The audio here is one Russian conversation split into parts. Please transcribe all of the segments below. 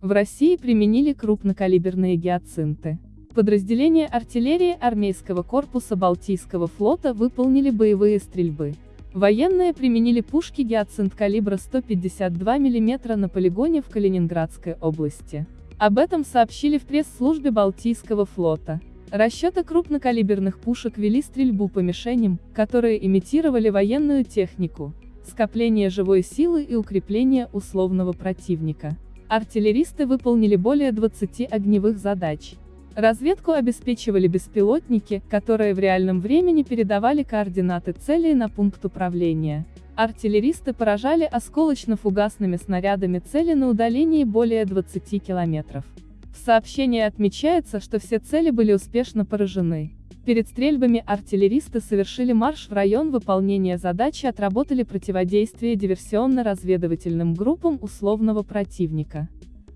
В России применили крупнокалиберные гиацинты. Подразделения артиллерии армейского корпуса Балтийского флота выполнили боевые стрельбы. Военные применили пушки гиацинт калибра 152 мм на полигоне в Калининградской области. Об этом сообщили в пресс-службе Балтийского флота. Расчеты крупнокалиберных пушек вели стрельбу по мишеням, которые имитировали военную технику, скопление живой силы и укрепление условного противника. Артиллеристы выполнили более 20 огневых задач. Разведку обеспечивали беспилотники, которые в реальном времени передавали координаты целей на пункт управления. Артиллеристы поражали осколочно-фугасными снарядами цели на удалении более 20 километров. В сообщении отмечается, что все цели были успешно поражены. Перед стрельбами артиллеристы совершили марш в район выполнения задачи отработали противодействие диверсионно-разведывательным группам условного противника.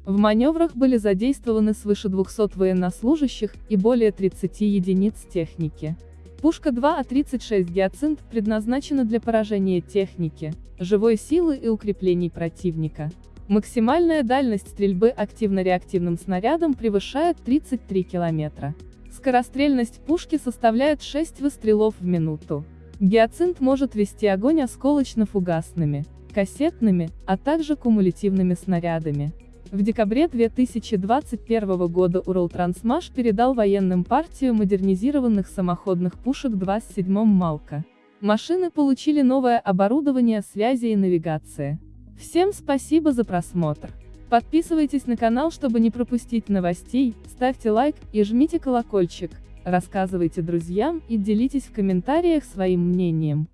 В маневрах были задействованы свыше 200 военнослужащих и более 30 единиц техники. Пушка 2А-36 «Гиацинт» предназначена для поражения техники, живой силы и укреплений противника. Максимальная дальность стрельбы активно-реактивным снарядом превышает 33 километра. Скорострельность пушки составляет 6 выстрелов в минуту. Гиацинт может вести огонь осколочно-фугасными, кассетными, а также кумулятивными снарядами. В декабре 2021 года Уралтрансмаш передал военным партию модернизированных самоходных пушек 27 Малка. Машины получили новое оборудование связи и навигации. Всем спасибо за просмотр. Подписывайтесь на канал, чтобы не пропустить новостей, ставьте лайк и жмите колокольчик, рассказывайте друзьям и делитесь в комментариях своим мнением.